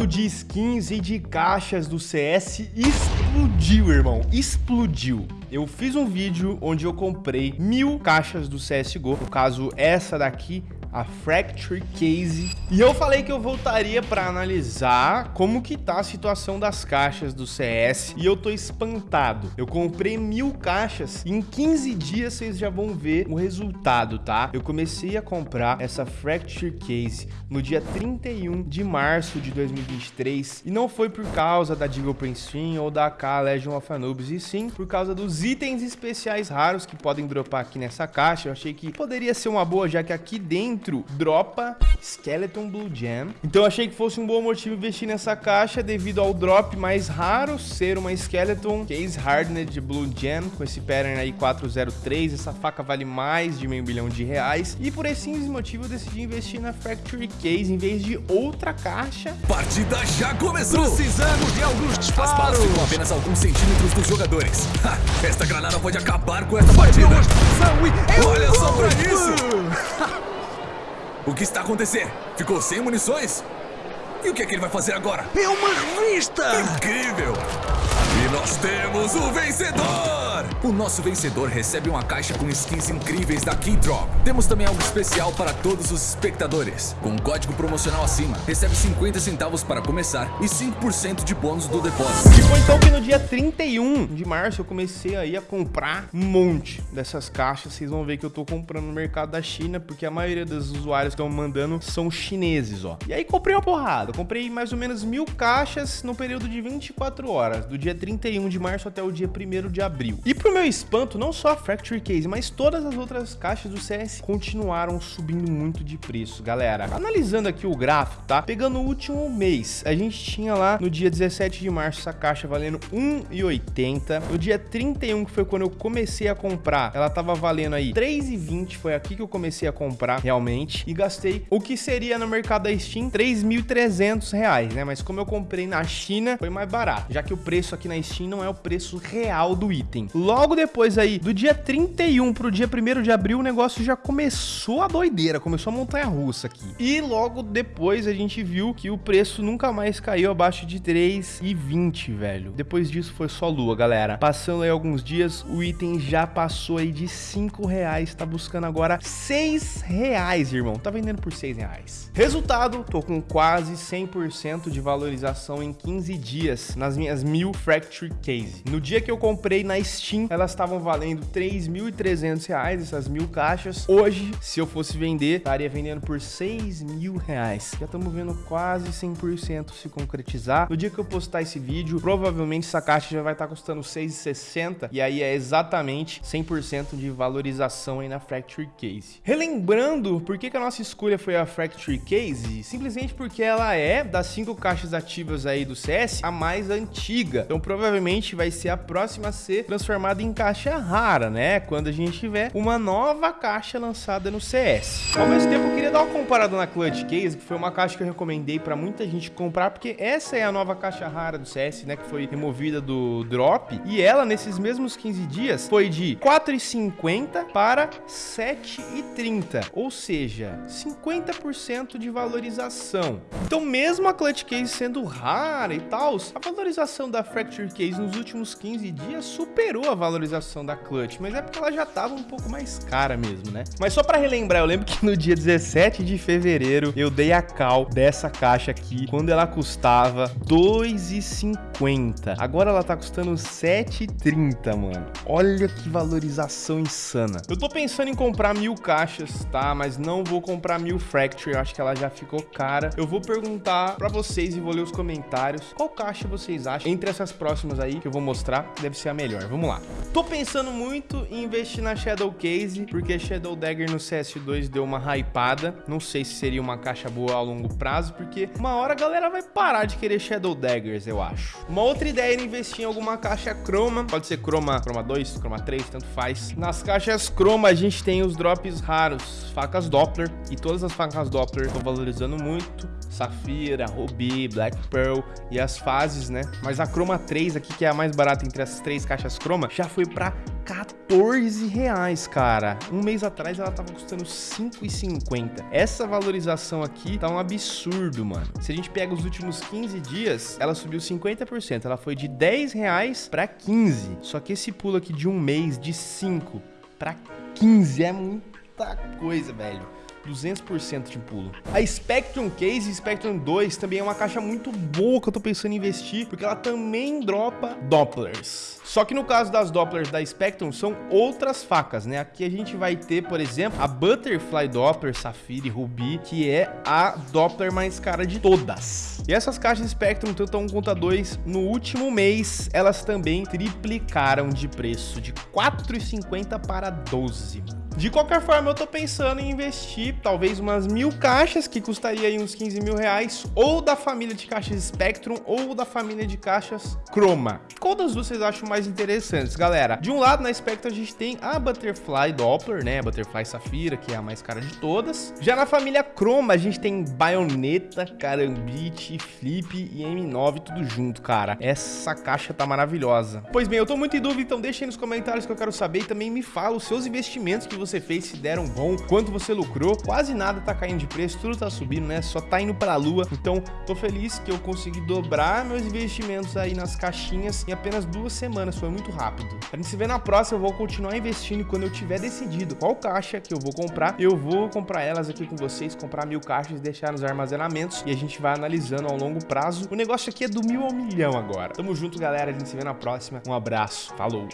mercado de skins e de caixas do CS explodiu, irmão. Explodiu. Eu fiz um vídeo onde eu comprei mil caixas do CSGO. No caso, essa daqui a Fracture Case. E eu falei que eu voltaria para analisar como que tá a situação das caixas do CS e eu tô espantado. Eu comprei mil caixas e em 15 dias vocês já vão ver o resultado, tá? Eu comecei a comprar essa Fracture Case no dia 31 de março de 2023 e não foi por causa da Deagle Prince ou da AK Legion of Anubis, e sim por causa dos itens especiais raros que podem dropar aqui nessa caixa. Eu achei que poderia ser uma boa, já que aqui dentro dentro dropa Skeleton Blue Gem. Então eu achei que fosse um bom motivo investir nessa caixa devido ao drop mais raro ser uma Skeleton Case Hardened Blue Gem com esse pattern aí 403. Essa faca vale mais de meio bilhão de reais. E por esse simples motivo eu decidi investir na Factory Case em vez de outra caixa. Partida já começou! Precisamos de alguns disparos! As balas ficam apenas alguns centímetros dos jogadores. Ha, esta granada pode acabar com essa partida! Olha só pra isso! O que está acontecendo? Ficou sem munições? E o que é que ele vai fazer agora? É uma revista! Incrível! E nós temos o vencedor! O nosso vencedor recebe uma caixa com skins incríveis da Keydrop. Temos também algo especial para todos os espectadores. Com um código promocional acima, recebe 50 centavos para começar e 5% de bônus do depósito. E foi então que no dia 31 de março eu comecei aí a comprar um monte dessas caixas. Vocês vão ver que eu tô comprando no mercado da China, porque a maioria dos usuários que estão mandando são chineses, ó. E aí comprei uma porrada. Comprei mais ou menos mil caixas no período de 24 horas, do dia 31 de março até o dia 1 de abril. E pro meu espanto, não só a Fracture Case, mas todas as outras caixas do CS continuaram subindo muito de preço, galera. Analisando aqui o gráfico, tá? Pegando o último mês, a gente tinha lá no dia 17 de março essa caixa valendo 1,80. No dia 31, que foi quando eu comecei a comprar, ela tava valendo aí 3,20. Foi aqui que eu comecei a comprar realmente. E gastei o que seria no mercado da Steam 3.300 reais, né? Mas como eu comprei na China, foi mais barato. Já que o preço aqui na Steam não é o preço real do item. Logo depois aí, do dia 31 pro dia 1 de abril, o negócio já começou a doideira, começou a montanha russa aqui. E logo depois a gente viu que o preço nunca mais caiu abaixo de 3,20, velho. Depois disso foi só lua, galera. Passando aí alguns dias, o item já passou aí de 5 reais, tá buscando agora 6 reais, irmão. Tá vendendo por 6 reais. Resultado, tô com quase 100% de valorização em 15 dias nas minhas mil Fracture Case. No dia que eu comprei na Steam, elas estavam valendo 3.300 reais, essas mil caixas. Hoje, se eu fosse vender, estaria vendendo por 6 mil reais. Já estamos vendo quase 100% se concretizar. No dia que eu postar esse vídeo, provavelmente essa caixa já vai estar custando 6,60 e aí é exatamente 100% de valorização aí na Fracture Case. Relembrando, por que, que a nossa escolha foi a Fracture Case? Simplesmente porque ela é, das cinco caixas ativas aí do CS, a mais antiga. Então provavelmente vai ser a próxima a ser transformada em caixa rara, né? Quando a gente tiver uma nova caixa lançada no CS. Ao mesmo tempo, eu queria dar uma comparada na Clutch Case, que foi uma caixa que eu recomendei para muita gente comprar, porque essa é a nova caixa rara do CS, né? Que foi removida do drop. E ela, nesses mesmos 15 dias, foi de 4,50 para 7,30. Ou seja, 50% de valorização. Então, mesmo a Clutch Case sendo rara e tal, a valorização da Fracture Case nos últimos 15 dias superou a valorização da Clutch, mas é porque ela já tava um pouco mais cara mesmo, né? Mas só para relembrar, eu lembro que no dia 17 de fevereiro eu dei a cal dessa caixa aqui, quando ela custava 2,50. Agora ela tá custando 7,30, mano. Olha que valorização insana. Eu tô pensando em comprar mil caixas, tá? Mas não vou comprar mil Fracture, eu acho que ela já ficou cara. Eu vou perguntar para vocês e vou ler os comentários qual caixa vocês acham entre essas próximas aí que eu vou mostrar, deve ser a melhor. Vamos lá. Tô pensando muito em investir na Shadow Case, porque Shadow Dagger no CS2 deu uma hypada. Não sei se seria uma caixa boa a longo prazo, porque uma hora a galera vai parar de querer Shadow Daggers, eu acho. Uma outra ideia era investir em alguma caixa Chroma, pode ser Chroma, Chroma 2, Chroma 3, tanto faz. Nas caixas Chroma a gente tem os drops raros, facas Doppler, e todas as facas Doppler estão valorizando muito. Ruby, Black Pearl e as fases, né? Mas a Chroma 3 aqui, que é a mais barata entre as três caixas Chroma, já foi para 14 reais, cara. Um mês atrás ela tava custando 5,50. Essa valorização aqui tá um absurdo, mano. Se a gente pega os últimos 15 dias, ela subiu 50%. Ela foi de 10 reais pra 15. Só que esse pulo aqui de um mês, de 5 pra 15, é muita coisa, velho. 200% de pulo. A Spectrum Case Spectrum 2 também é uma caixa muito boa que eu tô pensando em investir, porque ela também dropa Dopplers. Só que no caso das Dopplers da Spectrum, são outras facas, né? Aqui a gente vai ter, por exemplo, a Butterfly Doppler Safira e Ruby, que é a Doppler mais cara de todas. E essas caixas Spectrum, tanto a 1 quanto a 2, no último mês, elas também triplicaram de preço, de 4,50 para 12. De qualquer forma, eu tô pensando em investir talvez umas mil caixas, que custaria aí uns 15 mil reais, ou da família de caixas Spectrum, ou da família de caixas Chroma. Qual das duas vocês acham mais interessantes, galera? De um lado, na Spectrum, a gente tem a Butterfly Doppler, né? A Butterfly Safira, que é a mais cara de todas. Já na família Chroma, a gente tem Baioneta, Carambite, Flip e M9, tudo junto, cara. Essa caixa tá maravilhosa. Pois bem, eu tô muito em dúvida, então deixa aí nos comentários que eu quero saber e também me fala os seus investimentos que você fez, se deram bom, quanto você lucrou. Quase nada tá caindo de preço, tudo tá subindo, né? Só tá indo pra lua. Então, tô feliz que eu consegui dobrar meus investimentos aí nas caixinhas em apenas duas semanas. Foi muito rápido. A gente se vê na próxima, eu vou continuar investindo quando eu tiver decidido qual caixa que eu vou comprar, eu vou comprar elas aqui com vocês, comprar mil caixas deixar nos armazenamentos e a gente vai analisando ao longo prazo. O negócio aqui é do mil ao milhão agora. Tamo junto, galera. A gente se vê na próxima. Um abraço. Falou!